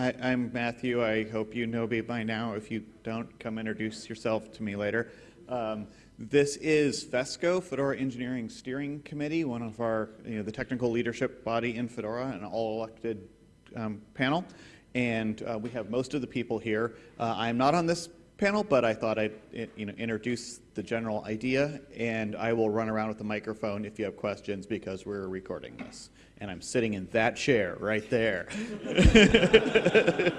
I, I'm Matthew. I hope you know me by now. If you don't, come introduce yourself to me later. Um, this is FESCO, Fedora Engineering Steering Committee, one of our, you know, the technical leadership body in Fedora, an all-elected um, panel. And uh, we have most of the people here. Uh, I'm not on this panel, but I thought I'd you know, introduce the general idea, and I will run around with the microphone if you have questions because we're recording this. And I'm sitting in that chair right there.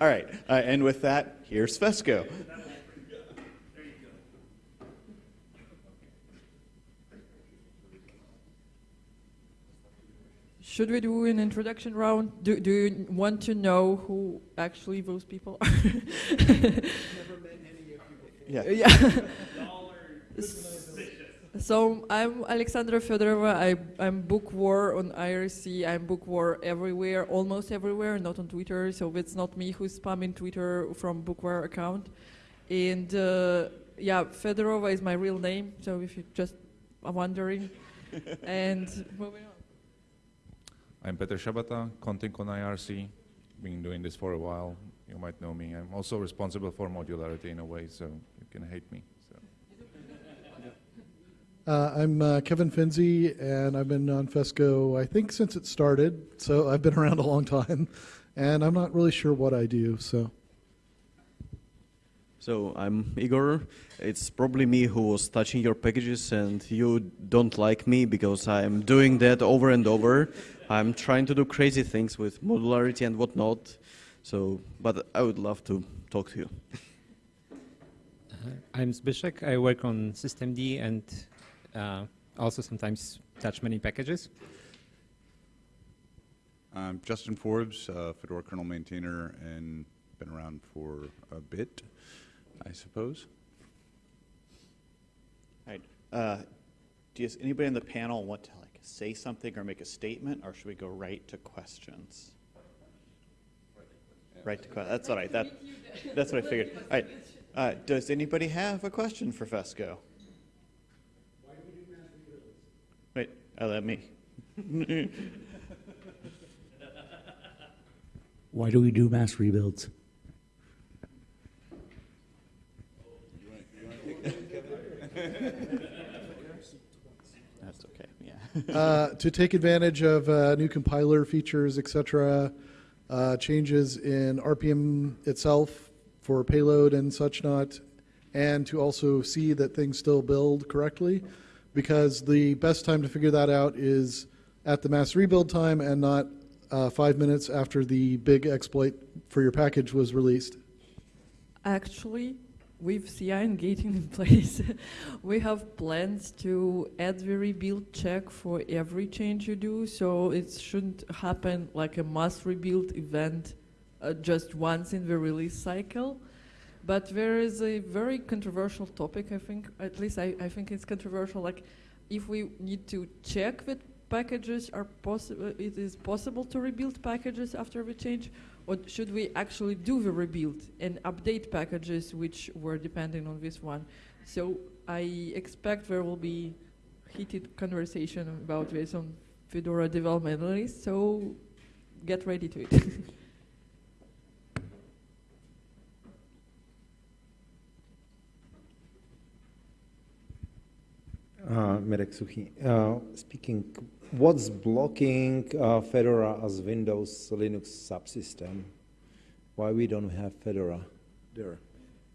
All right, uh, and with that, here's Fesco. Should we do an introduction round? Do, do you want to know who actually those people are? Yeah. yeah. So I'm Alexandra Fedorova. I, I'm bookwar on IRC. I'm bookwar everywhere, almost everywhere, not on Twitter. So it's not me who's spamming Twitter from bookwar account. And uh, yeah, Fedorova is my real name. So if you're just are wondering. and moving on. I'm Petr Shabata, contyk on IRC. Been doing this for a while. You might know me. I'm also responsible for modularity in a way, so you can hate me. So. Uh, I'm uh, Kevin Fenzi, and I've been on FESCO, I think, since it started. So I've been around a long time, and I'm not really sure what I do. So. So I'm Igor. It's probably me who was touching your packages, and you don't like me because I'm doing that over and over. I'm trying to do crazy things with modularity and whatnot. So, but I would love to talk to you. Uh, I'm Zbyszek. I work on systemd and uh, also sometimes touch many packages. I'm Justin Forbes, uh, Fedora kernel maintainer, and been around for a bit, I suppose. All right. Uh, does anybody on the panel want to like say something or make a statement, or should we go right to questions? Right to questions. That's all right. That, that's what I figured. All right. Uh, does anybody have a question for Fesco? Wait, uh, let me. Why do we do mass rebuilds? That's okay. Yeah. uh, to take advantage of uh, new compiler features, etc., uh, changes in RPM itself for payload and such not, and to also see that things still build correctly, because the best time to figure that out is at the mass rebuild time and not uh, five minutes after the big exploit for your package was released. Actually, with CI and gating in place, we have plans to add the rebuild check for every change you do, so it shouldn't happen like a mass rebuild event uh, just once in the release cycle. But there is a very controversial topic, I think, at least I, I think it's controversial, like if we need to check that packages are possible, uh, it is possible to rebuild packages after the change, or should we actually do the rebuild and update packages which were depending on this one? So I expect there will be heated conversation about this on Fedora development list, so get ready to it. Uh, Mirek Suchy. Uh, speaking, what's blocking uh, Fedora as Windows Linux subsystem? Why we don't have Fedora there?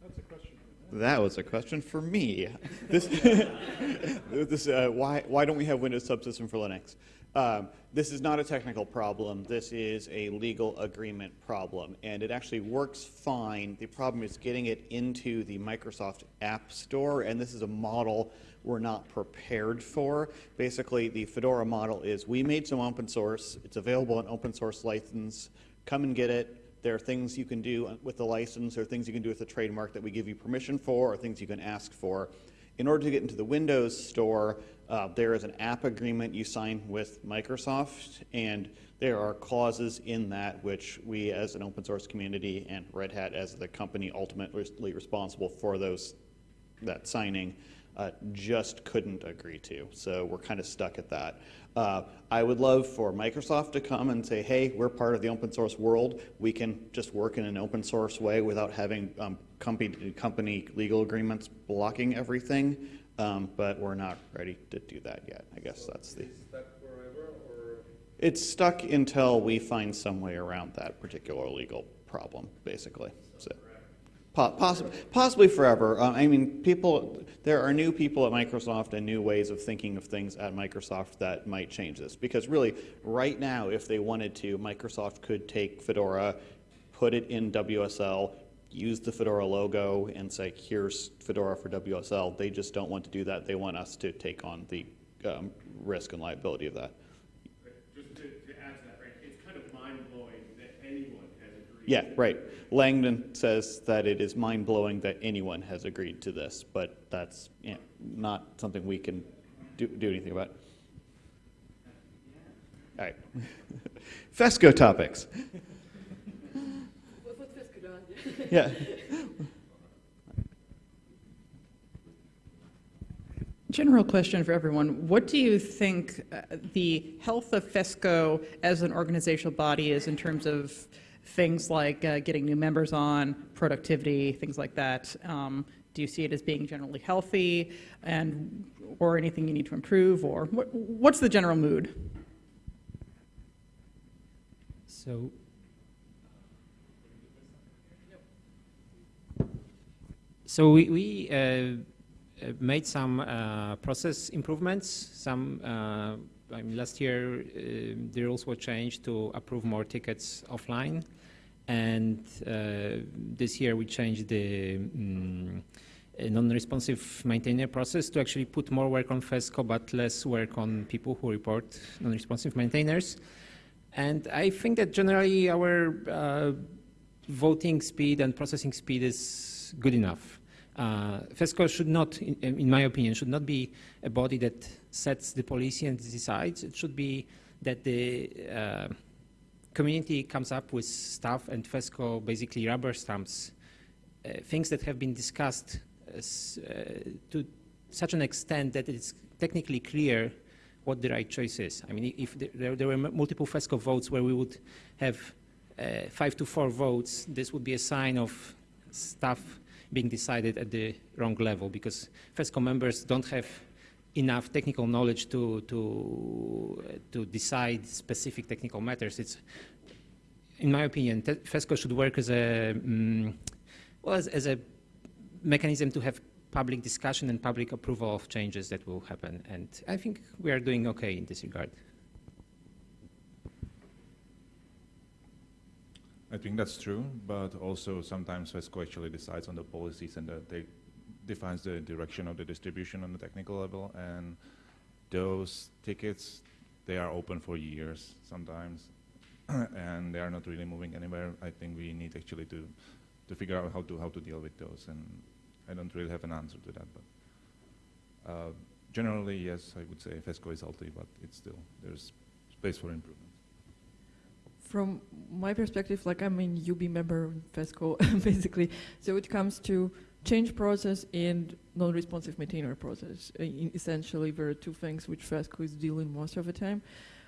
That's a question. That was a question for me. this, this, uh, why, why don't we have Windows subsystem for Linux? Um, this is not a technical problem. This is a legal agreement problem, and it actually works fine. The problem is getting it into the Microsoft App Store, and this is a model we're not prepared for. Basically, the Fedora model is we made some open source. It's available in open source license. Come and get it. There are things you can do with the license, there are things you can do with the trademark that we give you permission for, or things you can ask for. In order to get into the Windows Store, uh, there is an app agreement you sign with Microsoft, and there are clauses in that which we as an open source community and Red Hat as the company ultimately responsible for those that signing uh, just couldn't agree to. So we're kind of stuck at that. Uh, I would love for Microsoft to come and say, hey, we're part of the open source world. We can just work in an open source way without having um, company, company legal agreements blocking everything. Um, but we're not ready to do that yet. I guess that's the. It's stuck until we find some way around that particular legal problem, basically. So, po- possibly, possibly forever. Uh, I mean, people. There are new people at Microsoft and new ways of thinking of things at Microsoft that might change this. Because really, right now, if they wanted to, Microsoft could take Fedora, put it in WSL, use the Fedora logo, and say, "Here's Fedora for WSL." They just don't want to do that. They want us to take on the um, risk and liability of that. Just to, to add to that, right, it's kind of mind-blowing that anyone has agreed. Yeah, right. Langdon says that it is mind-blowing that anyone has agreed to this, but that's you know, not something we can do, do anything about. All right. FESCO topics. Yeah. General question for everyone. What do you think uh, the health of FESCO as an organizational body is in terms of things like uh, getting new members on, productivity, things like that? Um, do you see it as being generally healthy and or anything you need to improve or what, what's the general mood? So So we, we uh, uh, made some uh, process improvements. Some uh, I mean, last year uh, the rules were changed to approve more tickets offline, and uh, this year we changed the mm, non-responsive maintainer process to actually put more work on FESCO but less work on people who report non-responsive maintainers. And I think that generally our voting speed and processing speed is good enough. Uh, FESCO should not, in, in, my opinion, should not be a body that sets the policy and decides. It should be that the uh, community comes up with stuff and FESCO basically rubber stamps uh, things that have been discussed as, uh, to such an extent that it's technically clear what the right choice is. I mean, if there, there were multiple FESCO votes where we would have uh, five to four votes, this would be a sign of stuff being decided at the wrong level because FESCO members don't have enough technical knowledge to, to, to decide specific technical matters. It's, in my opinion, FESCO should work as a, um, well, as, as a mechanism to have public discussion and public approval of changes that will happen. And I think we are doing okay in this regard. I think that's true, but also sometimes FESCO actually decides on the policies and they defines the direction of the distribution on the technical level, and those tickets, they are open for years sometimes, and they are not really moving anywhere. I think we need actually to, to figure out how to, how to deal with those, and I don't really have an answer to that, but uh, generally, yes, I would say FESCO is healthy, but it's still, there's space for improvement from my perspective, like I'm a UB member in FESCO, basically, so it comes to change process and non-responsive maintainer process. Essentially, there are two things which FESCO is dealing most of the time.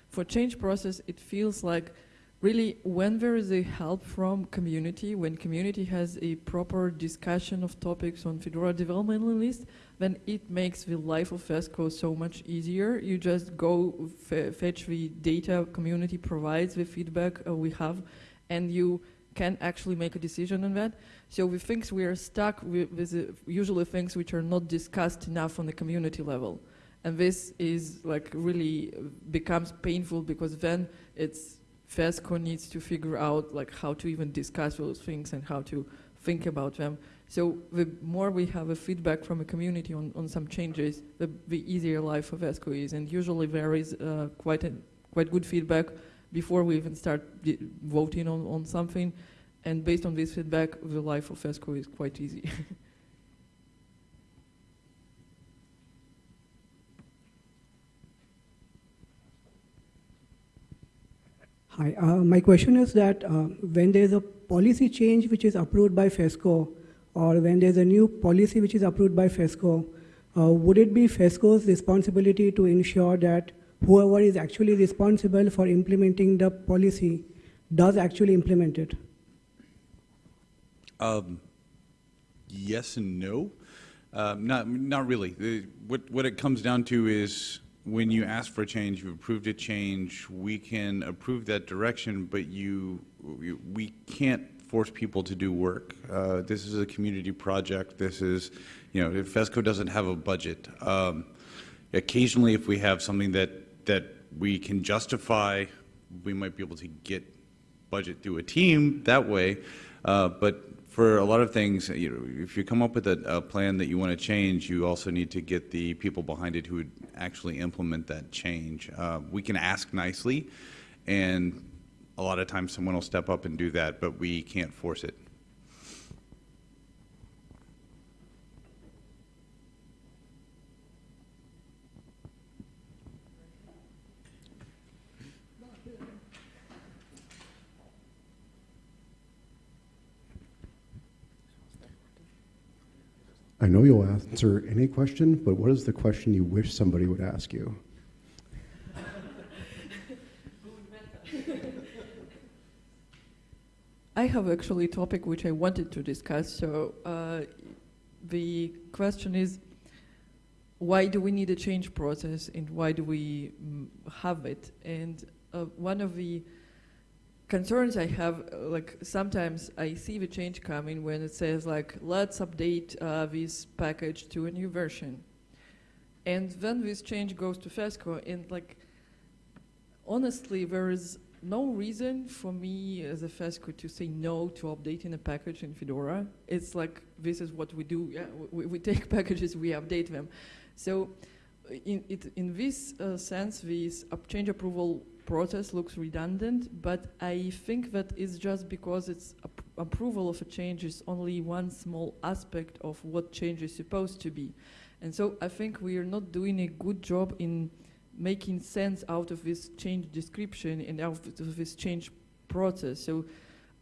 For change process, it feels like really when there is a help from community, when community has a proper discussion of topics on Fedora development list, then it makes the life of FESCO so much easier. You just go fetch the data community provides, the feedback uh, we have, and you can actually make a decision on that. So the things we are stuck with, with uh, usually things which are not discussed enough on the community level. And this is like really becomes painful because then it's FESCO needs to figure out like how to even discuss those things and how to think about them. So the more we have a feedback from a community on, on some changes, the, the easier life of FESCO is. And usually there is uh, quite, a, quite good feedback before we even start voting on, on something. And based on this feedback, the life of FESCO is quite easy. Hi, uh, my question is that uh, when there is a policy change which is approved by FESCO, or when there's a new policy which is approved by FESCO, uh, would it be FESCO's responsibility to ensure that whoever is actually responsible for implementing the policy does actually implement it? Um, yes and no. Not, not really. What, what it comes down to is when you ask for a change, you've approved a change, we can approve that direction, but you, you- we can't force people to do work. Uh, this is a community project. This is, you know, FESCO doesn't have a budget. Um, occasionally, if we have something that, that we can justify, we might be able to get budget through a team that way. Uh, But for a lot of things, you know, if you come up with a, a plan that you want to change, you also need to get the people behind it who would actually implement that change. Uh, We can ask nicely, and a lot of times someone will step up and do that, but we can't force it. I know you'll answer any question, but what is the question you wish somebody would ask you? I have actually a topic which I wanted to discuss. So uh, the question is, why do we need a change process and why do we mm, have it? And uh, one of the concerns I have, uh, like sometimes I see the change coming when it says like, let's update uh, this package to a new version. And then this change goes to FESCO and like, honestly, there is no reason for me as a FESCO to say no to updating a package in Fedora. It's like, this is what we do. Yeah, we, we take packages, we update them. So in, it, in this uh, sense, this change approval process looks redundant, but I think that it's just because it's ap approval of a change is only one small aspect of what change is supposed to be. And so I think we are not doing a good job in making sense out of this change description and out of this change process. So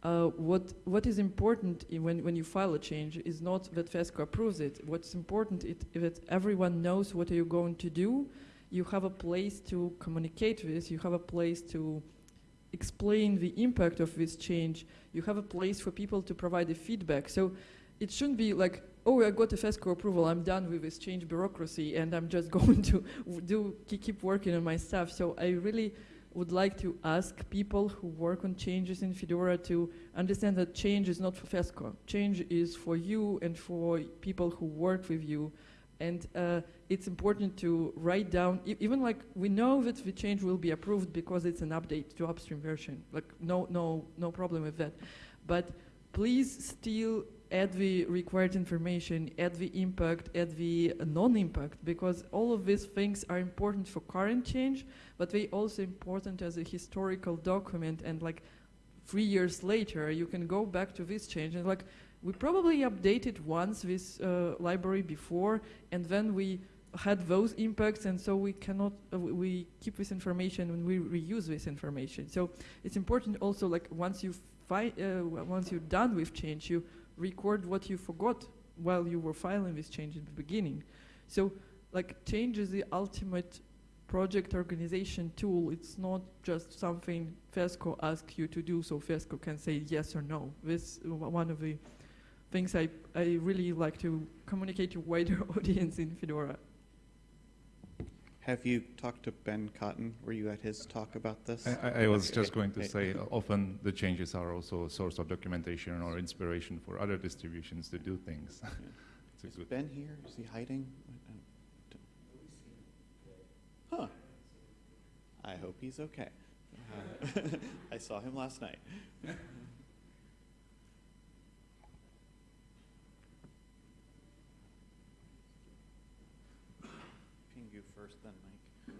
uh, what, what is important when, when you file a change is not that FESCO approves it. What's important is that everyone knows what are you're going to do. You have a place to communicate with. You have a place to explain the impact of this change. You have a place for people to provide the feedback. So it shouldn't be like, oh, I got a FESCO approval, I'm done with this change bureaucracy, and I'm just going to do keep working on my stuff. So I really would like to ask people who work on changes in Fedora to understand that change is not for FESCO. Change is for you and for people who work with you. And uh, it's important to write down, e- even like we know that the change will be approved because it's an update to upstream version. Like no, no, no problem with that. But please still add the required information, add the impact, add the non-impact, because all of these things are important for current change, but they also important as a historical document and like three years later you can go back to this change and like we probably updated once this uh, library before and then we had those impacts and so we cannot uh, we- keep this information and we reuse this information so it's important also like once you uh, once you're done with change you record what you forgot while you were filing this change in the beginning so like change is the ultimate project organization tool. It's not just something FESCO asks you to do, so FESCO can say yes or no. This one of the things I, I really like to communicate to wider audience in Fedora. Have you talked to Ben Cotton? Were you at his talk about this? I, I- I was Okay, just going to say, often the changes are also a source of documentation or inspiration for other distributions to do things. Is Ben here? Is he hiding? Huh. I hope he's okay. Uh, I saw him last night. Pingou first, then Mike.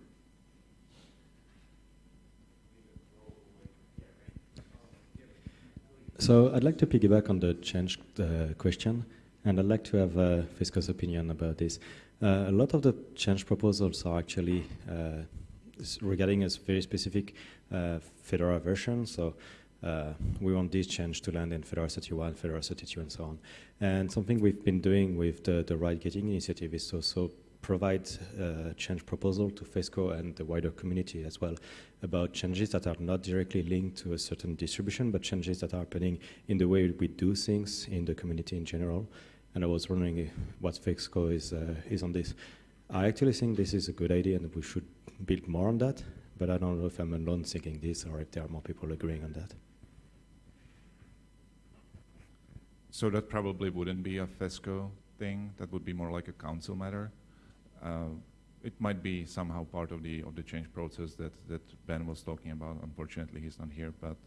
So I'd like to piggyback on the change uh, question, and I'd like to have uh, FESCO's opinion about this. Uh, a lot of the change proposals are actually uh, regarding a very specific uh, Fedora version. So uh, we want this change to land in Fedora 31, Fedora 32, and so on. And something we've been doing with the, the Rawhide Gating initiative is also provide uh, change proposal to FESCO and the wider community as well about changes that are not directly linked to a certain distribution, but changes that are happening in the way we do things in the community in general. And I was wondering what FESCO is, uh, is on this. I actually think this is a good idea and we should build more on that, but I don't know if I'm alone thinking this or if there are more people agreeing on that. So that probably wouldn't be a FESCO thing. That would be more like a council matter. Uh, it might be somehow part of the of the change process that that Ben was talking about. Unfortunately, he's not here. But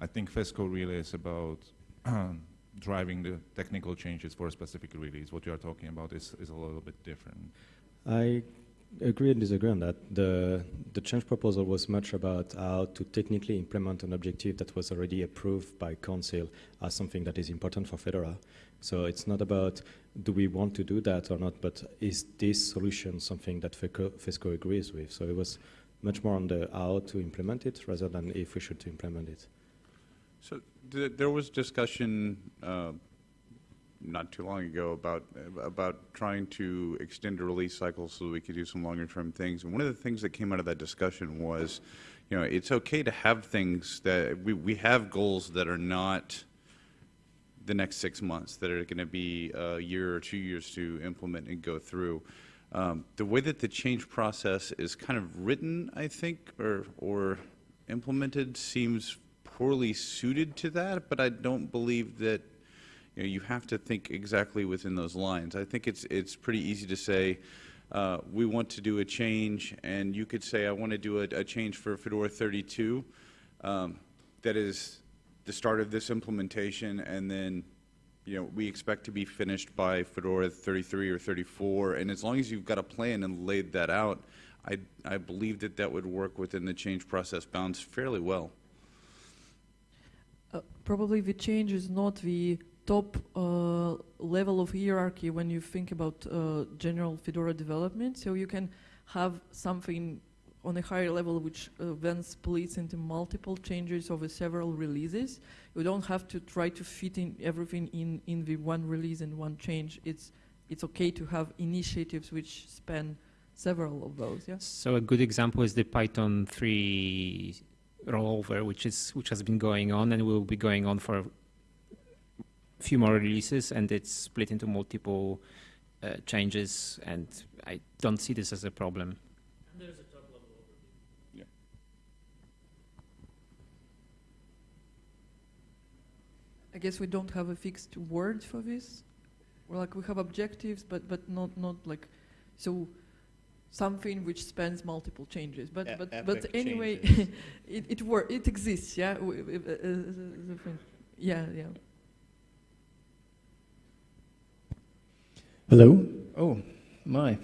I think FESCO really is about driving the technical changes for a specific release. What you are talking about is is a little bit different. I agree and disagree on that. The, the change proposal was much about how to technically implement an objective that was already approved by council as something that is important for Fedora. So it's not about do we want to do that or not, but is this solution something that FESCO, agrees with? So it was much more on the how to implement it rather than if we should implement it. So th there was discussion uh, not too long ago about about trying to extend a release cycle so we could do some longer term things. And one of the things that came out of that discussion was, you know, it's okay to have things that we, we have goals that are not the next six months that are going to be a year or two years to implement and go through. Um, the way that the change process is kind of written, I think, or or implemented seems poorly suited to that, but I don't believe that you, know, you have to think exactly within those lines. I think it's, it's pretty easy to say, uh, we want to do a change, and you could say, I want to do a, a change for Fedora 32. Um, that is the start of this implementation, and then you know, we expect to be finished by Fedora 33 or 34, and as long as you've got a plan and laid that out, I, I believe that that would work within the change process bounds fairly well. Uh, probably the change is not the top uh, level of hierarchy when you think about uh, general Fedora development. So you can have something on a higher level which uh, then splits into multiple changes over several releases. You don't have to try to fit in everything in, in the one release and one change. It's, it's okay to have initiatives which span several of those, yeah? So a good example is the Python 3 rollover, which is which has been going on and will be going on for few more releases and it's split into multiple uh, changes and I don't see this as a problem. And there's a top level overview. Yeah. I guess we don't have a fixed word for this. We're like we have objectives, but but not not like so something which spans multiple changes. But E- but but anyway, it it wor- it exists. Yeah, W- w- uh, uh, uh, yeah, yeah. Hello? Oh, my.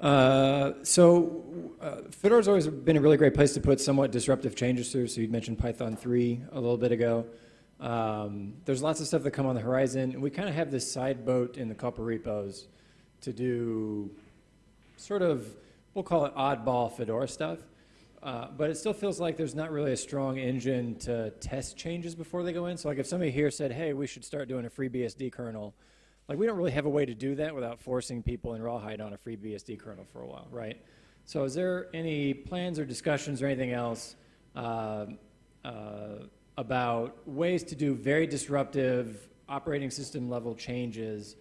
Uh, so, uh, Fedora's always been a really great place to put somewhat disruptive changes through. So, you mentioned Python 3 a little bit ago. Um, there's lots of stuff that come on the horizon. And we kind of have this side boat in the Copr repos to do sort of, we'll call it oddball Fedora stuff. Uh, but it still feels like there's not really a strong engine to test changes before they go in. So, like if somebody here said, hey, we should start doing a FreeBSD kernel, like we don't really have a way to do that without forcing people in Rawhide on a FreeBSD kernel for a while, right? So is there any plans or discussions or anything else uh, uh, about ways to do very disruptive operating system level changes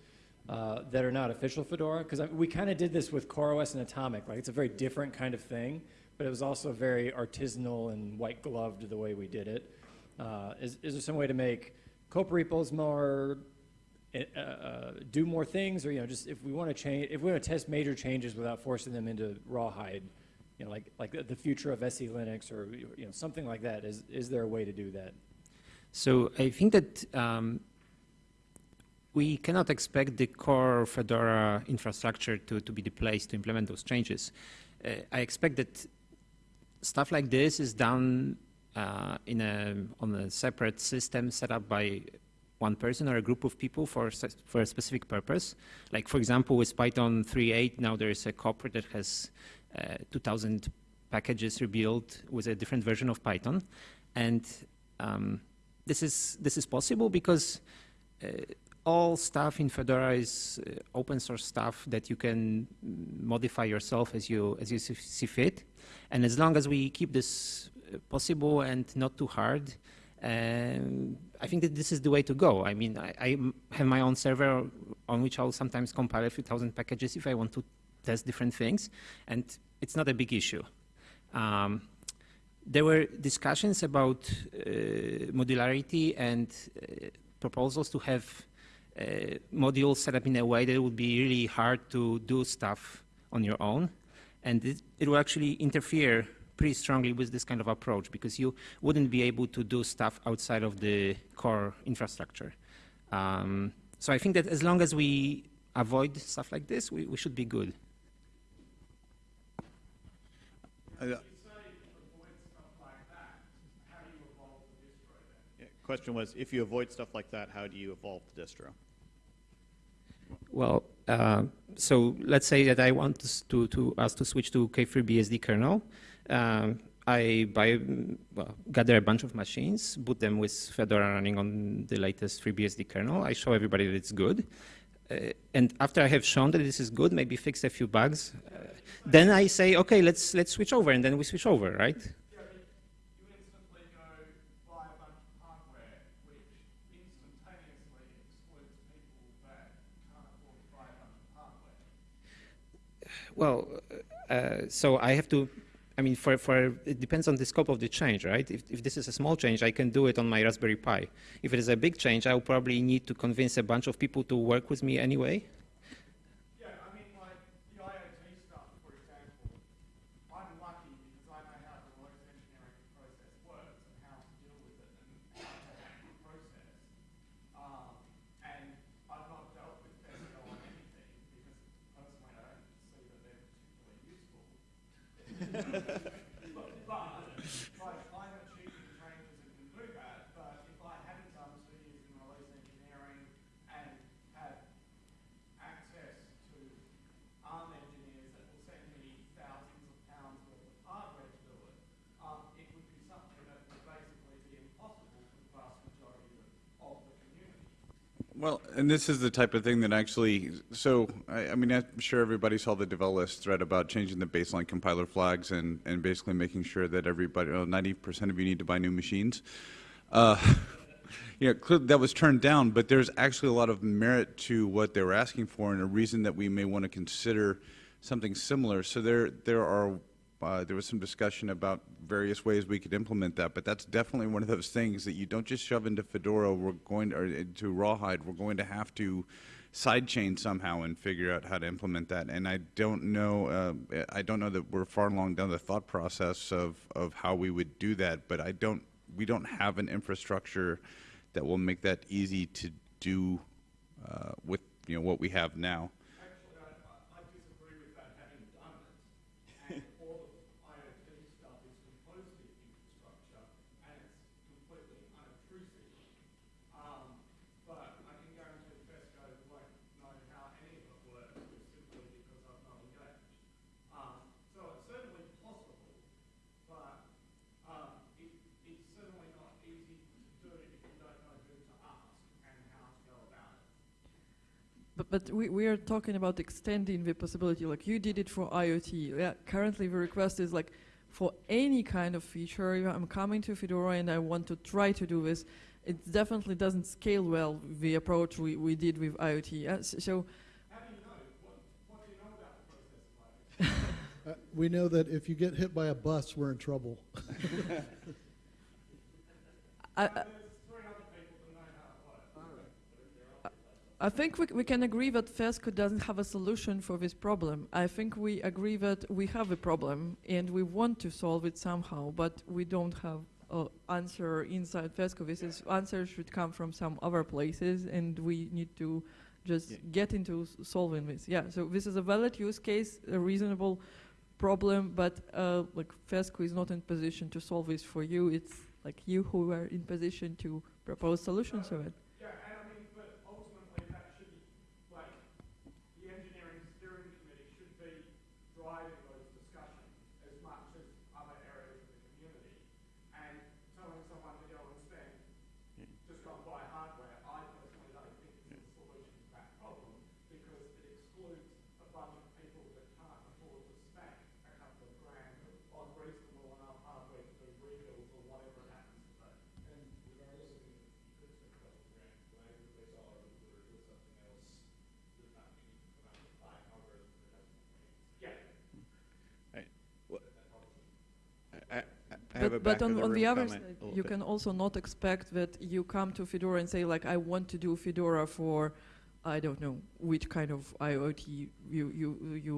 uh, that are not official Fedora? Because we kind of did this with CoreOS and Atomic, right? It's a very different kind of thing, but it was also very artisanal and white gloved the way we did it. Uh, is, is there some way to make Copr repos more uh, uh, do more things, or you know, just if we want to change, if we want to test major changes without forcing them into rawhide, you know, like like the, future of SE Linux or you know something like that. Is is there a way to do that? So I think that um, we cannot expect the core Fedora infrastructure to, to be the place to implement those changes. Uh, I expect that stuff like this is done uh, in a, on a separate system set up by one person or a group of people for, for a specific purpose. Like for example, with Python 3.8, now there is a corporate that has uh, 2,000 packages rebuilt with a different version of Python. And um, this is this is possible because uh, all stuff in Fedora is uh, open source stuff that you can modify yourself as you as you see- see fit, and as long as we keep this uh, possible and not too hard, um, I think that this is the way to go. I mean, I have my own server on which I'll sometimes compile a few thousand packages if I want to test different things, and it's not a big issue. Um, there were discussions about uh, modularity and uh, proposals to have uh, modules set up in a way that would be really hard to do stuff on your own. And it, it will actually interfere pretty strongly with this kind of approach because you wouldn't be able to do stuff outside of the core infrastructure. Um, so I think that as long as we avoid stuff like this, we, we should be good. Uh, Question was, if you avoid stuff like that, how do you evolve the distro? Well, uh, so let's say that I want us to, to us to switch to kFreeBSD kernel. Um, I buy, well, gather a bunch of machines, boot them with Fedora running on the latest FreeBSD kernel. I show everybody that it's good. Uh, and after I have shown that this is good, maybe fix a few bugs, uh, then I say, okay, let's let's switch over, and then we switch over, right? Well, uh, so I have to, I mean, for, for, it depends on the scope of the change, right? If, if this is a small change, I can do it on my Raspberry Pi. If it is a big change, I'll probably need to convince a bunch of people to work with me anyway. Yeah, I mean, like, the IoT stuff, for example, I'm lucky because I know how the reverse engineering process works and how to deal with it and how to hack the process. Um, and I've not dealt with Fesco on anything because personally I don't see that they're particularly useful. But, like, I'm achieving changes and can do that, but if I hadn't done two years in release engineering and had access to ARM engineers that will send me thousands of pounds worth of hardware to do it, um, it would be something that would basically be impossible for the vast majority of, of the community. Well, and this is the type of thing that actually, so, I, I mean, I'm sure everybody saw the Develis thread about changing the baseline compiler flags and, and basically making sure that everybody, 90% of you need to buy new machines. Uh, you know, that was turned down, but there's actually a lot of merit to what they were asking for and a reason that we may want to consider something similar. So there, there are, uh, there was some discussion about various ways we could implement that, but that's definitely one of those things that you don't just shove into Fedora. We're going to, or into Rawhide. We're going to have to sidechain somehow and figure out how to implement that. And I don't know. Uh, I don't know that we're far along down the thought process of of how we would do that. But I don't. We don't have an infrastructure that will make that easy to do uh, with you know what we have now. Actually, I, I I disagree with that, having done it. And all of IoT stuff is composed in infrastructure, and it's completely unobtrusive. Um, but I can guarantee Fesco won't know how any of it works, just simply because I've not engaged. Um, so it's certainly possible, but um, it, it's certainly not easy to do if you don't know who to ask and how to go about it. But, but we, we are talking about extending the possibility, like you did it for IoT. Yeah, currently the request is like for any kind of feature, if I'm coming to Fedora and I want to try to do this, it definitely doesn't scale well, the approach we, we did with IoT. Yeah, s- so Uh, we know that if you get hit by a bus, we're in trouble. I, I- I think we, we can agree that FESCO doesn't have a solution for this problem. I think we agree that we have a problem and we want to solve it somehow, but we don't have an answer inside FESCO. This is answer should come from some other places, and we need to just Yeah. get into s- solving this. Yeah. So this is a valid use case, a reasonable problem, but uh, like FESCO is not in position to solve this for you. It's like you who are in position to propose solutions to it. Yeah, and I mean, but ultimately that should, like, the engineering steering committee should be driving those discussions as much as other areas of the community. And telling someone to go and have a but, back but on, the on the other side, oh, you bit. can also not expect that you come to Fedora and say like, I want to do Fedora for, I don't know which kind of IoT you you you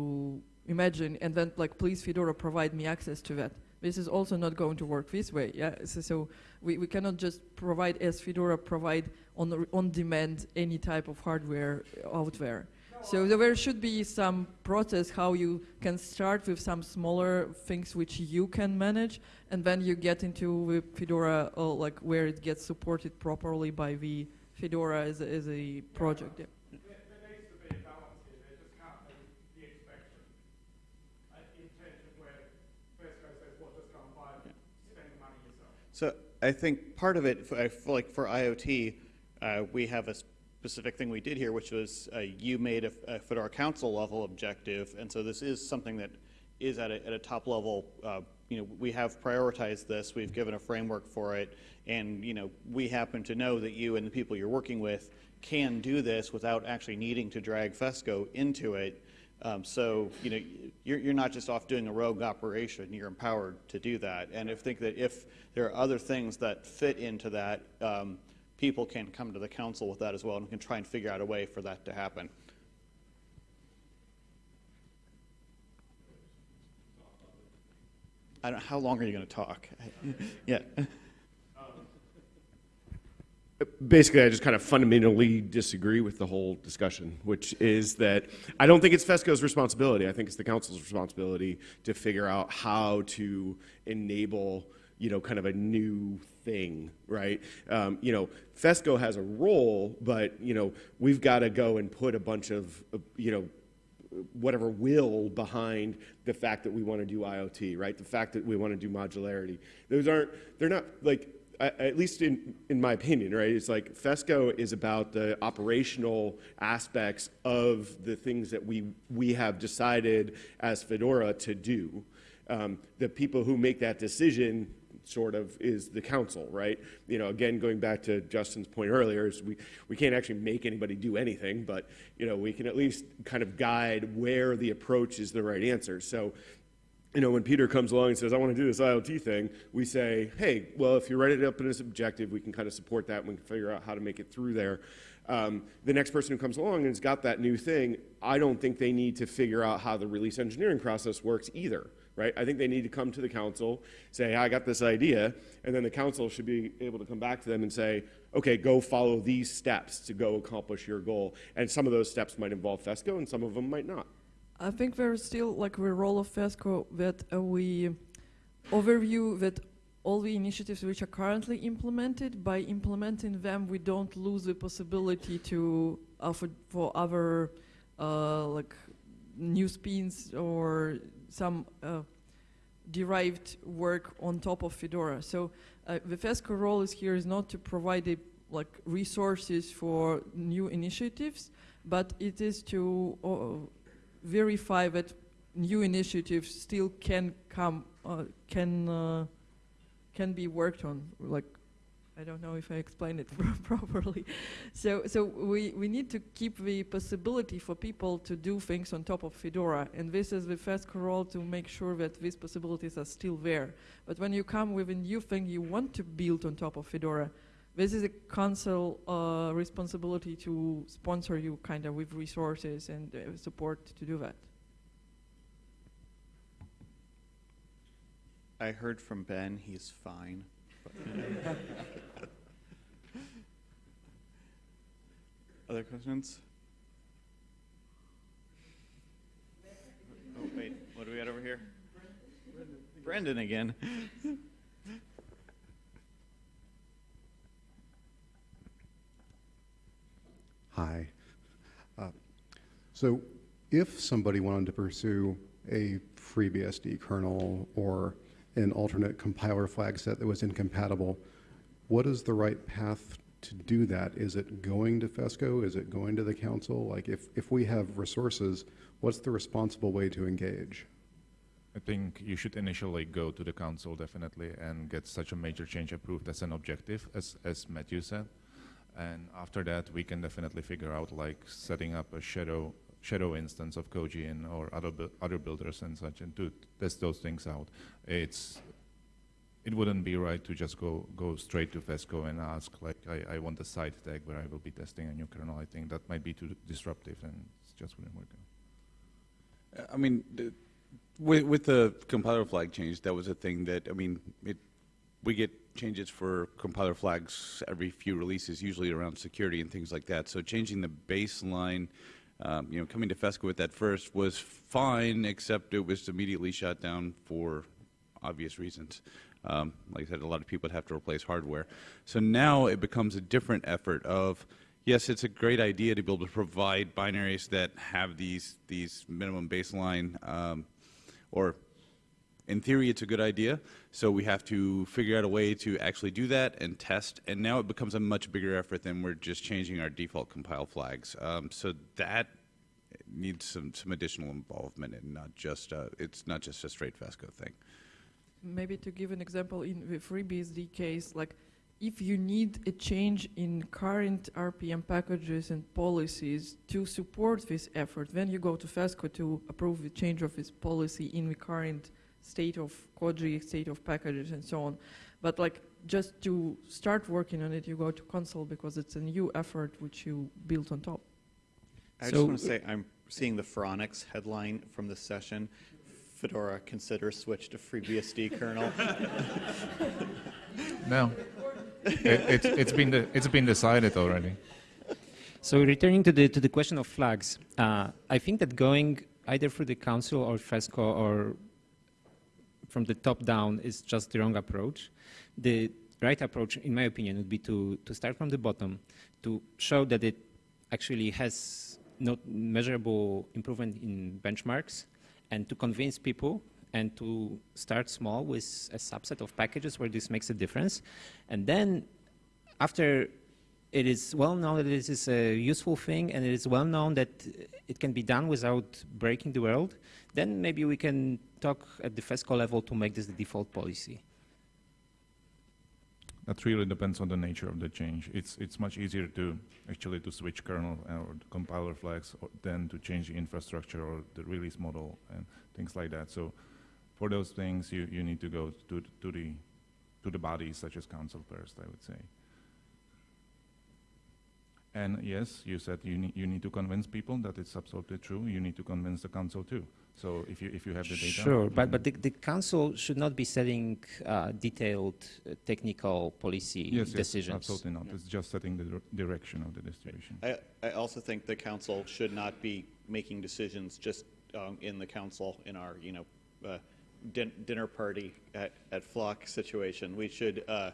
imagine, and then like, please Fedora provide me access to that. This is also not going to work this way. Yeah, so, so we, we cannot just provide as Fedora provide on on demand any type of hardware out there. So there should be some process how you can start with some smaller things which you can manage, and then you get into Fedora, uh, like where it gets supported properly by the Fedora as a, as a project. Yeah. So I think part of it, I feel like for IoT, uh, we have a specific thing we did here, which was uh, you made a, a Fedora Council level objective, and so this is something that is at a, at a top level. Uh, you know, we have prioritized this. We've given a framework for it, and you know, we happen to know that you and the people you're working with can do this without actually needing to drag Fesco into it. Um, so, you know, you're, you're not just off doing a rogue operation, you're empowered to do that. And I think that if there are other things that fit into that, um, people can come to the council with that as well and we can try and figure out a way for that to happen. I don't, how long are you going to talk? yeah. Basically, I just kind of fundamentally disagree with the whole discussion, which is that I don't think it's FESCO's responsibility. I think it's the council's responsibility to figure out how to enable, you know, kind of a new thing, right? Um, you know, FESCO has a role, but, you know, we've got to go and put a bunch of, uh, you know, whatever will behind the fact that we want to do IoT, right? The fact that we want to do modularity. Those aren't, they're not like, at least in, in my opinion, right? It's like FESCO is about the operational aspects of the things that we, we have decided as Fedora to do. Um, the people who make that decision sort of is the council, right? You know, again, going back to Justin's point earlier, is we, we can't actually make anybody do anything, but, you know, we can at least kind of guide where the approach is the right answer. So, you know, when Peter comes along and says, I want to do this IoT thing, we say, hey, well, if you write it up in this objective, we can kind of support that and we can figure out how to make it through there. Um, the next person who comes along and has got that new thing, I don't think they need to figure out how the release engineering process works either, right? I think they need to come to the council, say, I got this idea, and then the council should be able to come back to them and say, okay, go follow these steps to go accomplish your goal. And some of those steps might involve FESCO and some of them might not. I think there's still like the role of FESCO that uh, we overview that all the initiatives which are currently implemented, by implementing them, we don't lose the possibility to offer for other uh, like new spins or some uh, derived work on top of Fedora. So uh, the FESCO role is here is not to provide a, like resources for new initiatives, but it is to uh, verify that new initiatives still can come, uh, can uh, can be worked on. Like, I don't know if I explained it properly. So, so we we need to keep the possibility for people to do things on top of Fedora, and this is the first role to make sure that these possibilities are still there. But when you come with a new thing you want to build on top of Fedora, this is a council uh, responsibility to sponsor you kind of with resources and uh, support to do that. I heard from Ben, he's fine. Other questions? Oh, wait, what do we got over here? Brendan again. Hi. Uh, So if somebody wanted to pursue a FreeBSD kernel or an alternate compiler flag set that was incompatible, what is the right path to do that? Is it going to FESCO? Is it going to the council? Like if, if we have resources, what's the responsible way to engage? I think you should initially go to the council definitely and get such a major change approved as an objective, as, as Matthew said. And after that, we can definitely figure out like setting up a shadow shadow instance of Koji or other bu- other builders and such, and to test those things out. It's it wouldn't be right to just go go straight to FESCO and ask like I, I want a side tag where I will be testing a new kernel. I think that might be too disruptive and it just wouldn't work. Uh, I mean, the, with, with the compiler flag change, that was a thing that I mean, it, we get changes for compiler flags every few releases, usually around security and things like that. So changing the baseline. Um, you know, coming to FESCO with that first was fine, except it was immediately shut down for obvious reasons. Um, like I said, a lot of people would have to replace hardware. So now it becomes a different effort of, yes, it's a great idea to be able to provide binaries that have these, these minimum baseline, um, or in theory, it's a good idea. So we have to figure out a way to actually do that and test. And now it becomes a much bigger effort than we're just changing our default compile flags. Um, so that needs some, some additional involvement and not just, uh, it's not just a straight FESCO thing. Maybe to give an example in the FreeBSD case, like if you need a change in current RPM packages and policies to support this effort, then you go to FESCO to approve the change of this policy in the current state of Koji, state of packages, and so on. But like just to start working on it, you go to council because it's a new effort which you built on top. I just want to say I'm seeing the Phoronix headline from this session. Fedora consider switch to FreeBSD kernel. no, it, it's, it's been de- it's been decided already. So returning to the to the question of flags, uh, I think that going either through the council or FESCO or from the top down is just the wrong approach. The right approach, in my opinion, would be to, to start from the bottom, to show that it actually has not measurable improvement in benchmarks, and to convince people and to start small with a subset of packages where this makes a difference. And then after it is well known that this is a useful thing and it is well known that it can be done without breaking the world, then maybe we can talk at the FESCO level to make this the default policy. That really depends on the nature of the change. It's it's much easier to actually to switch kernel uh, or compiler flags than to change the infrastructure or the release model and things like that. So for those things, you, you need to go to to the to the bodies such as council first, I would say. And yes, you said you need, you need to convince people that it's absolutely true. You need to convince the council too. So if you, if you have the data. Sure, but, but the, the council should not be setting uh, detailed uh, technical policy yes, decisions. Yes, absolutely not. It's just setting the direction of the distribution. I, I also think the council should not be making decisions just um, in the council in our, you know, uh, din dinner party at, at Flock situation. We should, uh,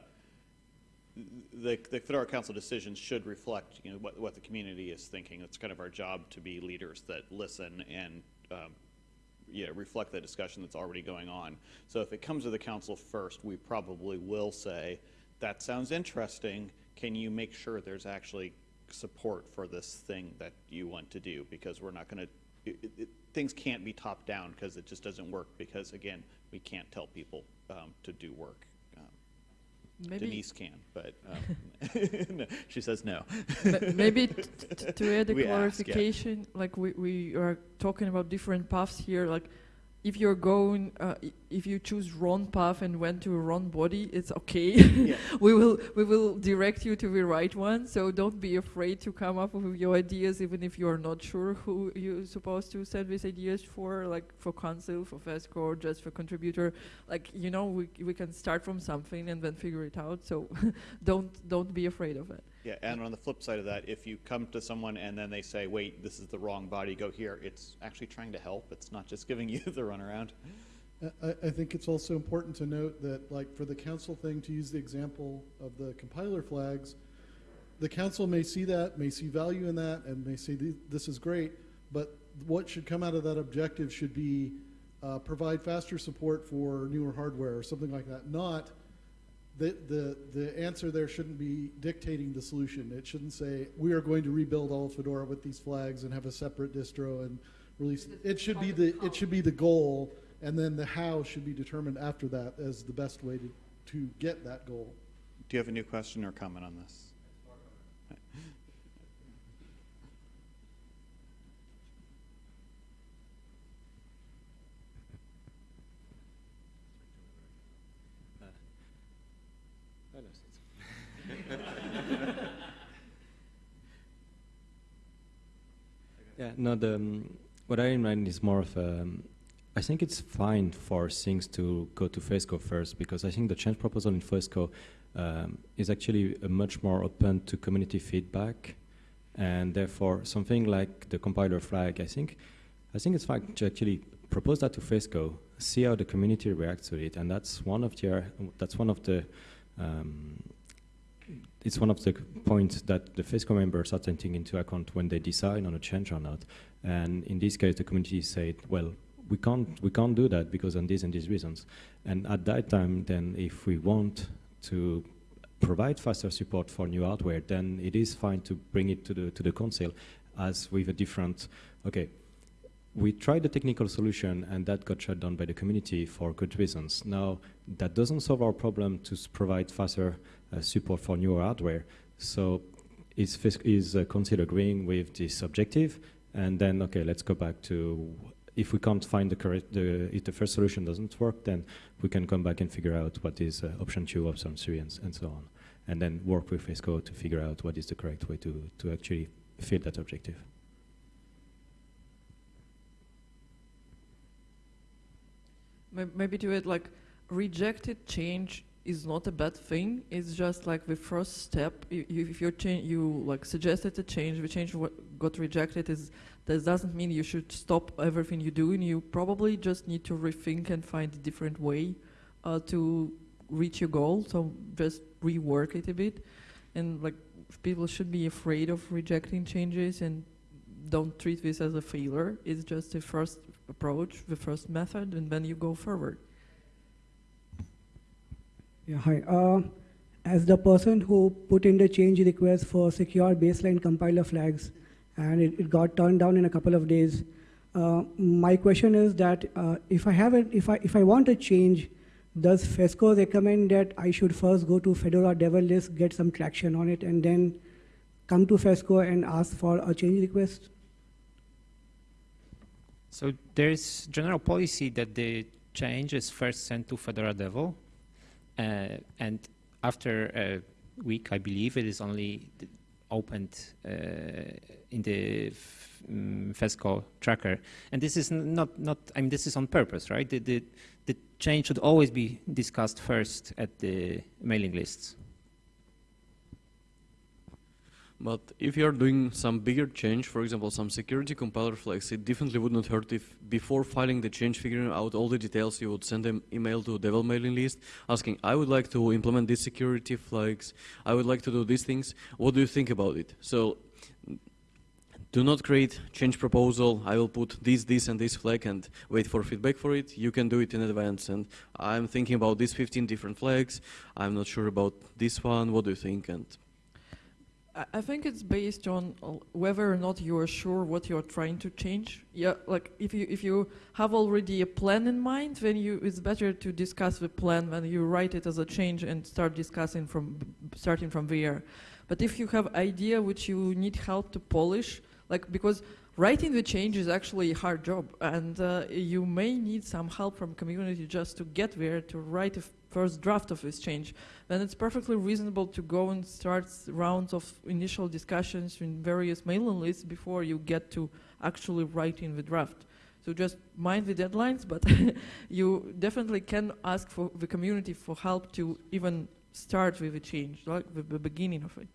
the, the Fedora Council decisions should reflect, you know, what, what the community is thinking. It's kind of our job to be leaders that listen and um, reflect the discussion that's already going on. So if it comes to the council first, we probably will say, that sounds interesting. Can you make sure there's actually support for this thing that you want to do? Because we're not going to, things can't be top down because it just doesn't work because, again, we can't tell people um, to do work. Maybe Denise can, but um, no, she says no. maybe to add a We ask, yeah. clarification, like we, we are talking about different paths here, like if you're going, uh, if you choose wrong path and went to wrong body, it's okay. we will we will direct you to the right one. So don't be afraid to come up with your ideas, even if you are not sure who you're supposed to send these ideas for, like for council, for FESCO, or just for contributor. Like you know, we we can start from something and then figure it out. So don't don't be afraid of it. Yeah, and on the flip side of that, if you come to someone and then they say, wait, this is the wrong body, go here, it's actually trying to help. It's not just giving you the runaround. I, I think it's also important to note that, like, for the council thing, to use the example of the compiler flags, the council may see that, may see value in that, and may say, this is great, but what should come out of that objective should be uh, provide faster support for newer hardware or something like that, not the, the, the answer there shouldn't be dictating the solution. It shouldn't say, we are going to rebuild all of Fedora with these flags and have a separate distro and release. It should be the, it should be the goal, and then the how should be determined after that as the best way to, to get that goal. Do you have a new question or comment on this? Yeah, no, the, um, what I mean is more of a, um, I think it's fine for things to go to FESCO first because I think the change proposal in FESCO um, is actually much more open to community feedback and therefore something like the compiler flag, I think, I think it's fine to actually propose that to FESCO, see how the community reacts to it, and that's one of the, that's one of the, um, it's one of the points that the FESCO members are taking into account when they decide on a change or not. And in this case, the community said, well, we can't, we can't do that because of these and these reasons. And at that time, then if we want to provide faster support for new hardware, then it is fine to bring it to the, to the council as with a different, okay, we tried the technical solution and that got shut down by the community for good reasons. Now, that doesn't solve our problem to provide faster uh, support for newer hardware. So is, is uh, council agreeing with this objective? And then, okay, let's go back to, if we can't find the correct, the, if the first solution doesn't work, then we can come back and figure out what is uh, option two, option three, and, and so on. And then work with FESCO to figure out what is the correct way to, to actually fill that objective. Maybe to it like rejected change is not a bad thing. It's just like the first step. You, you, if you change, you like suggested a change, the change got rejected is that doesn't mean you should stop everything you do, and you probably just need to rethink and find a different way uh, to reach your goal. So just rework it a bit, and like people should be afraid of rejecting changes and don't treat this as a failure. It's just the first approach, the first method, and then you go forward. Yeah, hi. Uh, as the person who put in the change request for secure baseline compiler flags, and it, it got turned down in a couple of days, uh, my question is that uh, if I have it, if I if I want a change, does FESCO recommend that I should first go to Fedora Devel list, get some traction on it, and then come to FESCO and ask for a change request? So there's general policy that the change is first sent to Fedora Devel, uh, and after a week, I believe, it is only opened uh, in the FESCO tracker. And this is not, not, I mean, this is on purpose, right? The, the, the change should always be discussed first at the mailing lists. But if you are doing some bigger change, for example, some security compiler flags, it definitely would not hurt if before filing the change, figuring out all the details, you would send an email to Devel mailing list asking, I would like to implement these security flags, I would like to do these things, what do you think about it? So do not create change proposal, I will put this, this, and this flag and wait for feedback for it. You can do it in advance. And I'm thinking about these 15 different flags. I'm not sure about this one. What do you think? And I think it's based on uh, whether or not you are sure what you're trying to change. Yeah, like if you if you have already a plan in mind, then you it's better to discuss the plan when you write it as a change and start discussing from starting from there. But if you have idea which you need help to polish, like because writing the change is actually a hard job, and uh, you may need some help from community just to get there to write a first draft of this change, then it's perfectly reasonable to go and start rounds of initial discussions in various mailing lists before you get to actually writing the draft. So just mind the deadlines, but you definitely can ask for the community for help to even start with the change, like the, the beginning of it.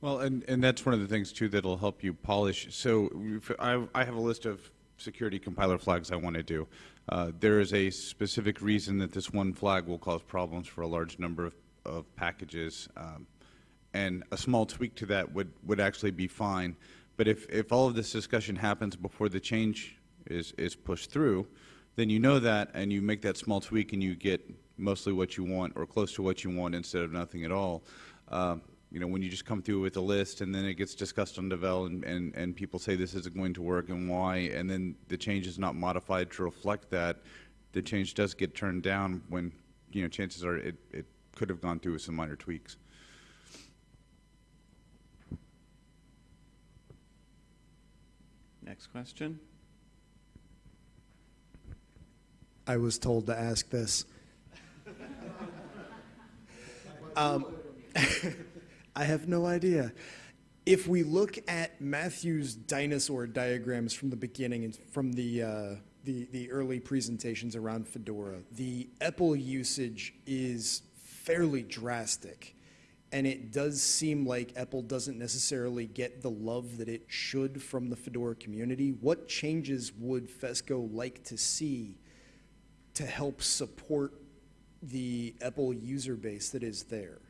Well, and, and that's one of the things too that'll help you polish. So I, I have a list of security compiler flags I want to do. Uh, there is a specific reason that this one flag will cause problems for a large number of, of packages, um, and a small tweak to that would, would actually be fine. But if, if all of this discussion happens before the change is, is pushed through, then you know that and you make that small tweak and you get mostly what you want or close to what you want instead of nothing at all. Uh, you know, when you just come through with a list and then it gets discussed on Devel and, and, and people say this isn't going to work and why, and then the change is not modified to reflect that, the change does get turned down when, you know, chances are it, it could have gone through with some minor tweaks. Next question. I was told to ask this. um, I have no idea. if we look at Matthew's dinosaur diagrams from the beginning and from the, uh, the, the early presentations around Fedora, the EPEL usage is fairly drastic. And it does seem like EPEL doesn't necessarily get the love that it should from the Fedora community. What changes would FESCO like to see to help support the EPEL user base that is there?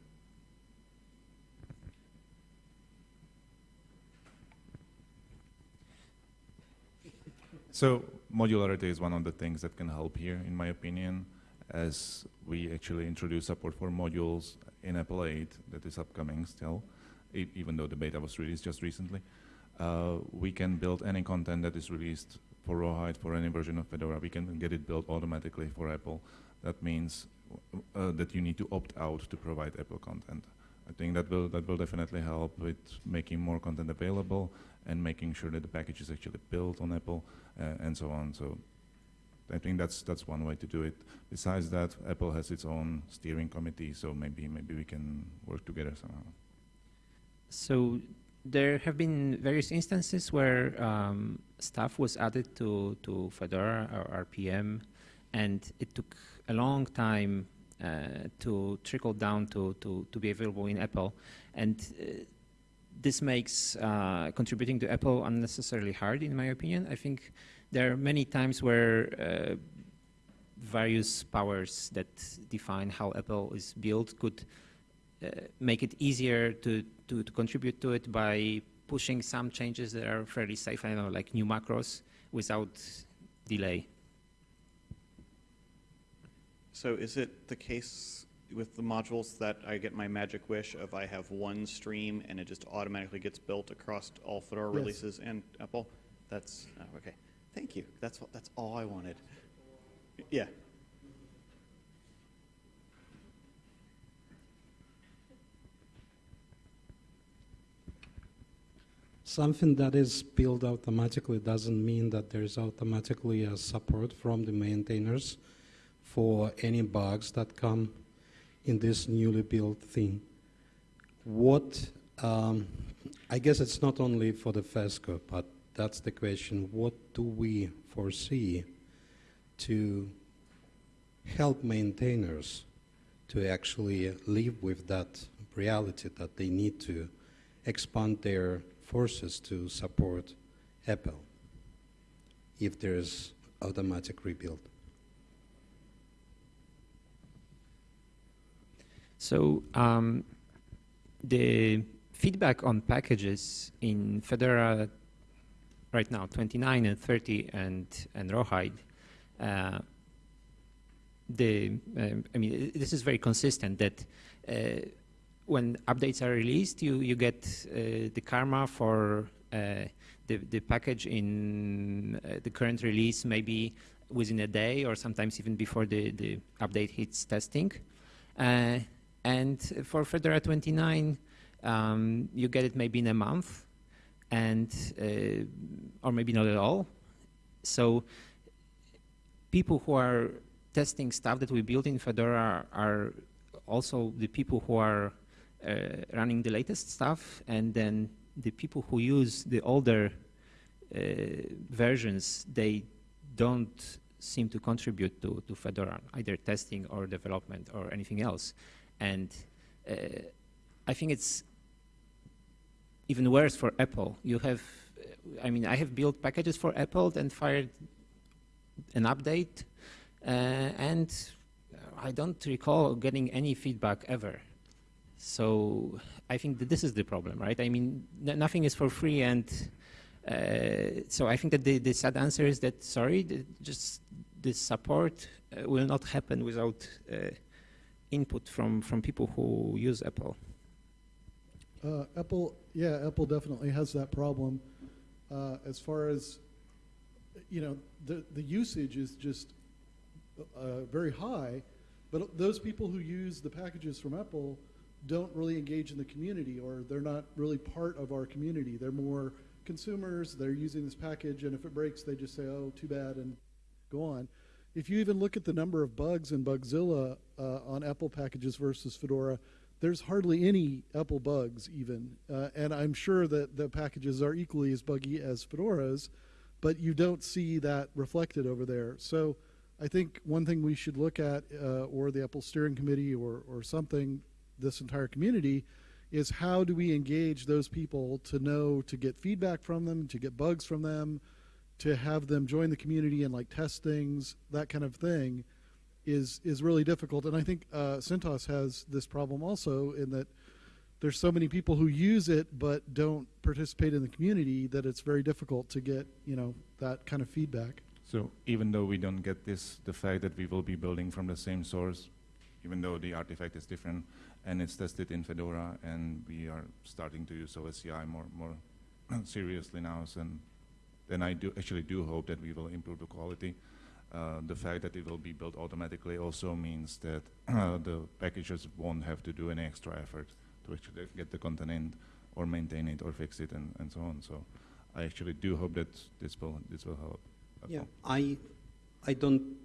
So modularity is one of the things that can help here, in my opinion, as we actually introduce support for modules in EPEL 8 that is upcoming still, even though the beta was released just recently. Uh, we can build any content that is released for Rawhide for any version of Fedora. We can get it built automatically for EPEL. That means uh, that you need to opt out to provide EPEL content. I think that will that will definitely help with making more content available and making sure that the package is actually built on EPEL uh, and so on. So I think that's that's one way to do it. Besides that, EPEL has its own steering committee, so maybe maybe we can work together somehow. So there have been various instances where um, stuff was added to, to Fedora or RPM, and it took a long time uh, to trickle down to, to, to be available in EPEL. And uh, this makes uh, contributing to EPEL unnecessarily hard, in my opinion. I think there are many times where uh, various powers that define how EPEL is built could uh, make it easier to, to, to, contribute to it by pushing some changes that are fairly safe, I know, like new macros without delay. So is it the case with the modules that I get my magic wish of I have one stream and it just automatically gets built across all Fedora Yes. releases and EPEL? That's, oh, okay. Thank you. That's, what- that's all I wanted. Yeah. Something that is built automatically doesn't mean that there's automatically a support from the maintainers for any bugs that come in this newly built thing. What, um, I guess it's not only for the FESCO, but that's the question. What do we foresee to help maintainers to actually live with that reality that they need to expand their forces to support EPEL if there's automatic rebuild. So um, the feedback on packages in Fedora right now, 29 and 30 and, and Rawhide, uh, the, um, I mean, this is very consistent that uh, when updates are released, you, you get uh, the karma for uh, the, the package in uh, the current release maybe within a day or sometimes even before the, the update hits testing. And for Fedora 29, um, you get it maybe in a month and uh, or maybe not at all. So people who are testing stuff that we built in Fedora are also the people who are uh, running the latest stuff, and then the people who use the older uh, versions, they don't seem to contribute to, to Fedora, either testing or development or anything else. And uh, I think it's even worse for EPEL. You have, uh, I mean, I have built packages for EPEL and fired an update, uh, and I don't recall getting any feedback ever. So I think that this is the problem, right? I mean, nothing is for free, and uh, so I think that the, the sad answer is that sorry, the, just the support uh, will not happen without uh, input from from people who use EPEL. Uh, EPEL, yeah, EPEL definitely has that problem. Uh, as far as, you know, the, the usage is just uh, very high, but those people who use the packages from EPEL don't really engage in the community or they're not really part of our community. They're more consumers, they're using this package, and if it breaks, they just say, oh, too bad, and go on. If you even look at the number of bugs in Bugzilla uh, on EPEL packages versus Fedora, there's hardly any EPEL bugs even, uh, and I'm sure that the packages are equally as buggy as Fedora's, but you don't see that reflected over there. So I think one thing we should look at, uh, or the EPEL Steering Committee, or or something, this entire community, is how do we engage those people to know to get feedback from them, to get bugs from them, to have them join the community and like test things, that kind of thing is is really difficult. And I think uh, CentOS has this problem also in that there's so many people who use it but don't participate in the community that it's very difficult to get you know that kind of feedback. So even though we don't get this, the fact that we will be building from the same source, even though the artifact is different, and it's tested in Fedora, and we are starting to use OSCI more more seriously now, and then I do actually do hope that we will improve the quality. Uh, the fact that it will be built automatically also means that the packages won't have to do any extra effort to actually get the content in or maintain it or fix it and, and so on. So I actually do hope that this will this will help. Yeah. I, I don't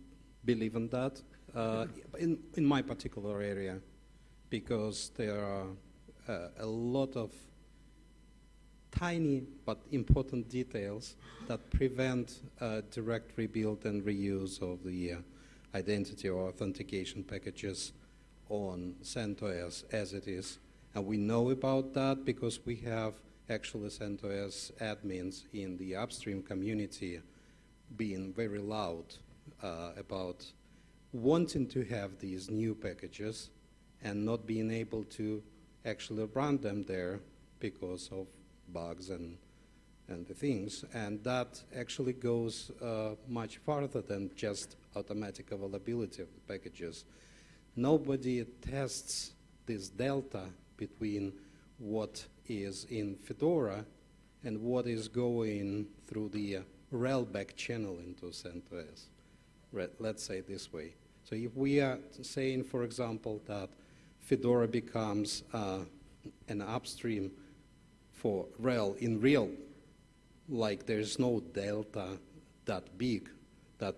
believe in that uh, in, in my particular area because there are uh, a lot of tiny but important details that prevent uh, direct rebuild and reuse of the uh, identity or authentication packages on CentOS as it is. And we know about that because we have actually CentOS admins in the upstream community being very loud uh, about wanting to have these new packages and not being able to actually run them there because of bugs and and the things, and that actually goes uh, much farther than just automatic availability of the packages. Nobody tests this delta between what is in Fedora and what is going through the uh, back channel into CentOS. Re- Let's say this way. So if we are saying, for example, that Fedora becomes uh, an upstream for RHEL in real, like there's no delta that big that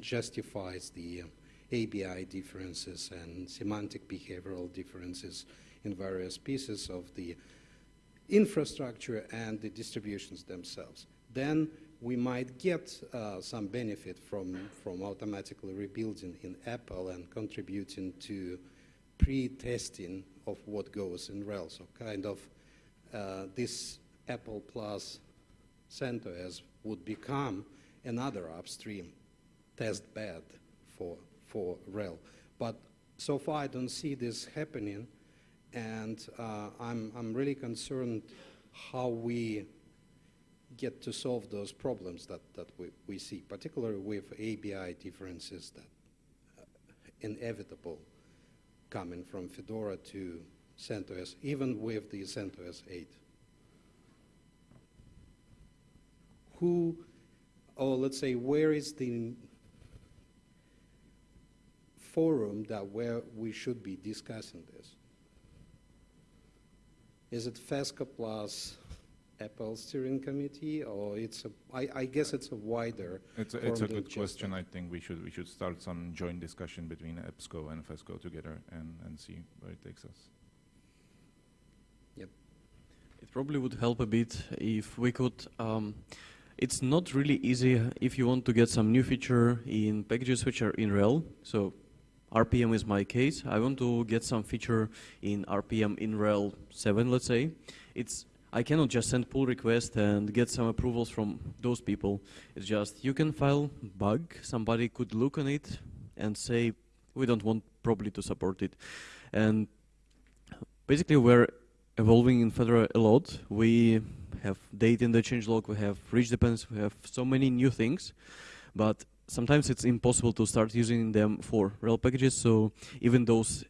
justifies the uh, ABI differences and semantic behavioral differences in various pieces of the infrastructure and the distributions themselves. Then we might get uh, some benefit from, from automatically rebuilding in EPEL and contributing to pre-testing of what goes in RHEL. So kind of uh, this EPEL plus CentOS would become another upstream test bed for, for RHEL. But so far I don't see this happening and uh, I'm, I'm really concerned how we get to solve those problems that, that we, we see, particularly with ABI differences that uh, inevitable coming from Fedora to CentOS, even with the CentOS 8. Who, or let's say, where is the forum that where we should be discussing this? Is it FESCO plus EPEL Steering Committee, or it's a, I, I guess it's a wider. It's a, it's a good question. I think we should we should start some joint discussion between EPSCo and FESCO together and, and see where it takes us. It probably would help a bit if we could. Um, it's not really easy if you want to get some new feature in packages which are in RHEL. So RPM is my case. I want to get some feature in RPM in RHEL 7, let's say. It's I cannot just send pull request and get some approvals from those people. It's just you can file bug. Somebody could look on it and say we don't want probably to support it. And basically we're evolving in Fedora a lot. We have date in the changelog, we have rich dependencies, we have so many new things, but sometimes it's impossible to start using them for RHEL packages. So even those,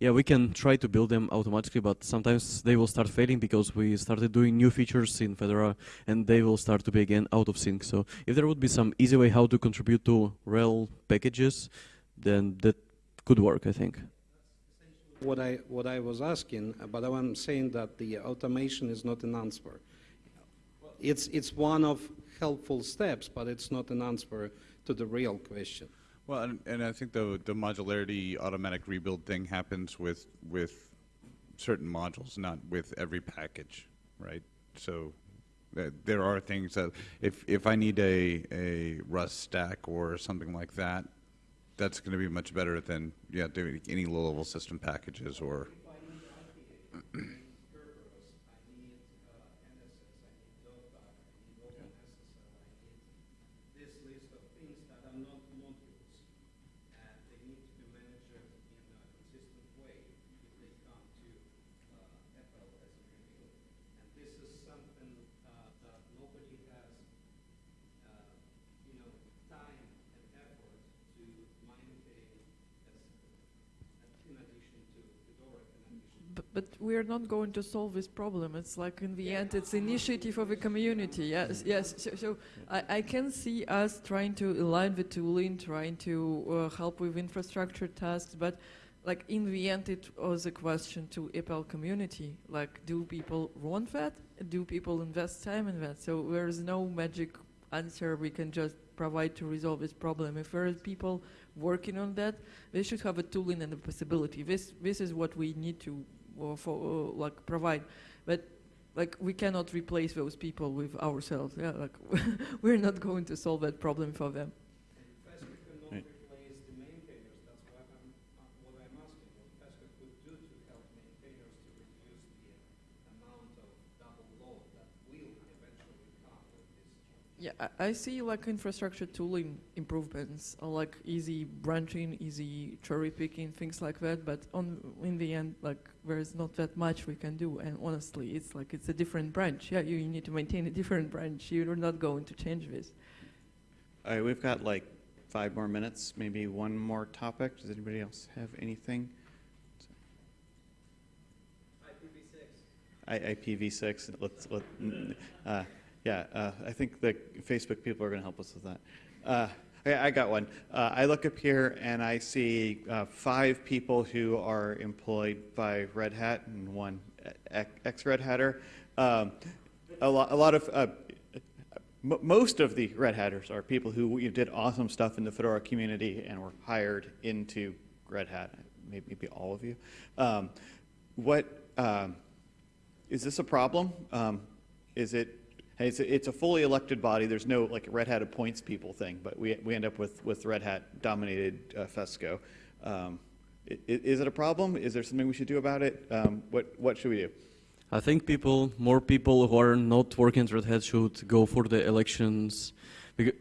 yeah, we can try to build them automatically, but sometimes they will start failing because we started doing new features in Fedora and they will start to be again out of sync. So if there would be some easy way how to contribute to RHEL packages, then that could work, I think. What I, what I was asking, uh, but I'm saying that the automation is not an answer. It's, it's one of helpful steps, but it's not an answer to the real question. Well, and, and I think the the modularity automatic rebuild thing happens with with certain modules, not with every package, right? So uh, there are things that, if, if I need a, a Rust stack or something like that, that's going to be much better than, yeah, doing any low-level system packages or, this list of things that are not modules, and they need to be managed in a consistent way if they come to uh, EPEL as a review. And this is something uh, that nobody has, uh, you know, time and effort to maintain as, in addition to Fedora, in addition But we're not going to solve this problem. It's like in the end, it's initiative of a community. Yes, yes. So, so I, I can see us trying to align the tooling, trying to uh, help with infrastructure tasks, but like in the end, it was a question to EPEL community. Like, do people want that? Do people invest time in that? So there is no magic answer we can just provide to resolve this problem. If there are people working on that, they should have a tooling and a possibility. This this is what we need to for uh, like provide, but like we cannot replace those people with ourselves. Yeah, like we're not going to solve that problem for them. FESCO cannot Right. replace the maintainers, that's why I'm, uh, what I'm asking, what FESCO could do to help maintainers to reduce the amount of double load that will eventually come with this change. Yeah, I, I see like infrastructure tooling improvements, uh, like easy branching, easy cherry picking, things like that. But on in the end, like there is not that much we can do. And honestly, it's like it's a different branch. Yeah, you, you need to maintain a different branch. You're not going to change this. All right, we've got like five more minutes, maybe one more topic. Does anybody else have anything? I- IPv6, let's, let, uh, yeah, uh, I think the Facebook people are going to help us with that. Uh, I I got one. Uh, I look up here and I see uh, five people who are employed by Red Hat and one ex- ex-Red Hatter. Um, A lot, a lot of, uh, most of the Red Hatters are people who you know, did awesome stuff in the Fedora community and were hired into Red Hat, maybe, maybe all of you. Um, What, um, is this a problem? Um, Is it, hey, it's, a- it's a fully elected body, there's no like Red Hat appoints people thing, but we, we end up with, with Red Hat dominated uh, FESCO. Um, it a problem? Is there something we should do about it? Um, What, what should we do? I think people, more people who are not working at Red Hat should go for the elections.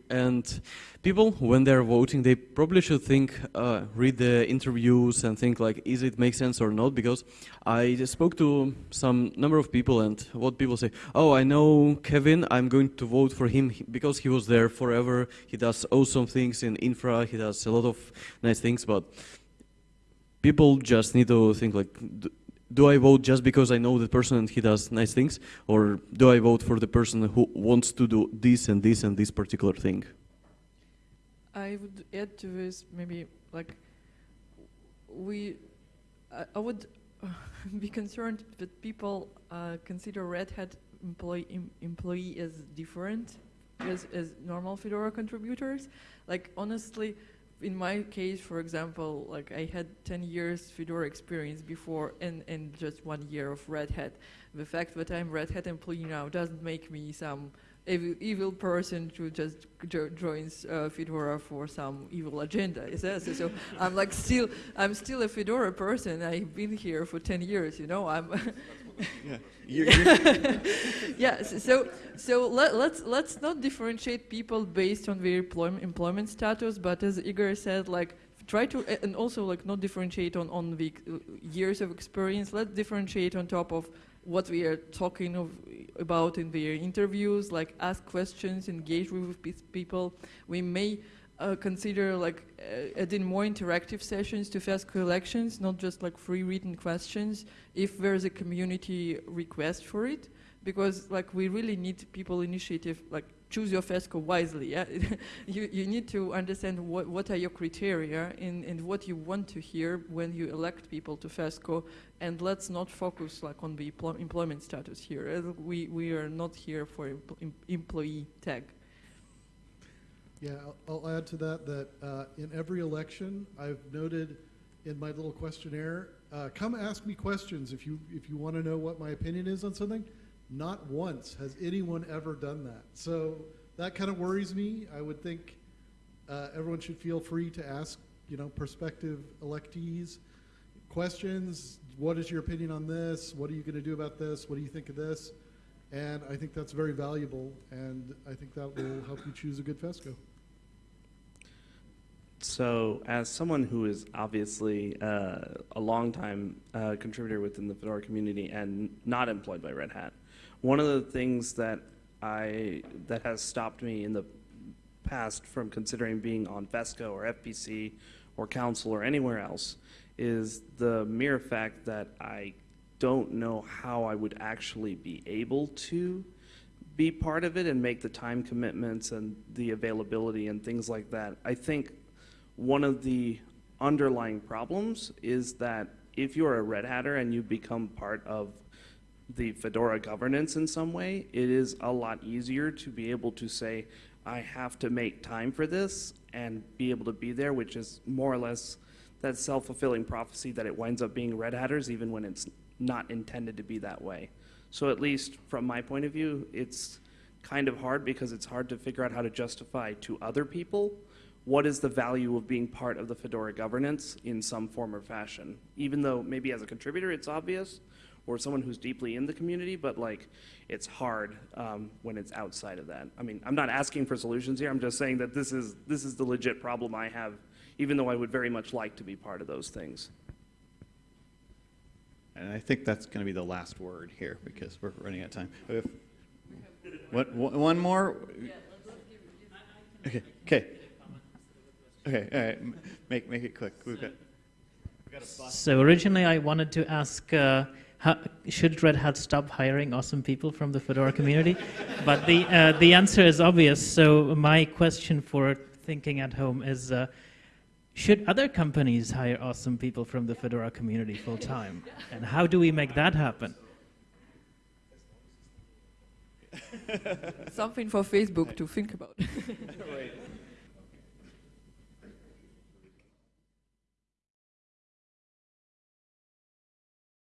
And people, when they're voting, they probably should think, uh, read the interviews and think like, is it make sense or not? Because I just spoke to some number of people and what people say, oh, I know Kevin, I'm going to vote for him because he was there forever. He does awesome things in infra. He does a lot of nice things, but people just need to think like, do I vote just because I know the person and he does nice things, or do I vote for the person who wants to do this and this and this particular thing? I would add to this maybe like we, I, I would be concerned that people uh, consider Red Hat employee em, employee as different as as normal Fedora contributors. Like honestly, in my case, for example, like I had 10 years Fedora experience before and, and just one year of Red Hat. The fact that I'm Red Hat employee now doesn't make me some evil, evil person who just jo- joins uh, Fedora for some evil agenda. Is that so? so I'm like still, I'm still a Fedora person. I've been here for 10 years. You know, I'm. Yeah. You're- you're- yes. So so let, let's let's not differentiate people based on their employment employment status, but as Igor said, like try to and also like not differentiate on on the uh, years of experience. Let's differentiate on top of what we are talking of about in the interviews. Like ask questions, engage with people. We may. Uh, consider like uh, adding more interactive sessions to FESCO elections, not just like free written questions, if there's a community request for it because like we really need people initiative like choose your FESCO wisely yeah? You, you need to understand what, what are your criteria and, and what you want to hear when you elect people to FESCO and let's not focus like on the emplo- employment status here we, we are not here for empl- em- employee tag. Yeah, I'll, I'll add to that that uh, in every election, I've noted in my little questionnaire uh, come ask me questions if you if you want to know what my opinion is on something. Not once has anyone ever done that. So that kind of worries me. I would think uh, everyone should feel free to ask, you know, prospective electees questions. What is your opinion on this? What are you going to do about this? What do you think of this? And I think that's very valuable, and I think that will help you choose a good FESCO. So, as someone who is obviously uh, a longtime uh, contributor within the Fedora community and not employed by Red Hat, one of the things that I that has stopped me in the past from considering being on FESCO or FPC or Council or anywhere else is the mere fact that I don't know how I would actually be able to be part of it and make the time commitments and the availability and things like that. I think one of the underlying problems is that if you're a Red Hatter and you become part of the Fedora governance in some way, it is a lot easier to be able to say, I have to make time for this and be able to be there, which is more or less that self-fulfilling prophecy that it winds up being Red Hatters even when it's not intended to be that way. So at least from my point of view, it's kind of hard because it's hard to figure out how to justify to other people what is the value of being part of the Fedora governance in some form or fashion. Even though maybe as a contributor it's obvious, or someone who's deeply in the community, but like it's hard um, when it's outside of that. I mean, I'm not asking for solutions here. I'm just saying that this is this is the legit problem I have, even though I would very much like to be part of those things. And I think that's going to be the last word here because we're running out of time. If, what, one one more? Okay, okay. Okay, all right. Make, make it quick. We've got, we've got a. So originally I wanted to ask, uh, how, should Red Hat stop hiring awesome people from the Fedora community? but the, uh, the answer is obvious. So my question for thinking at home is, uh, should other companies hire awesome people from the Fedora community full time? And how do we make that happen? Something for Facebook to think about. Right.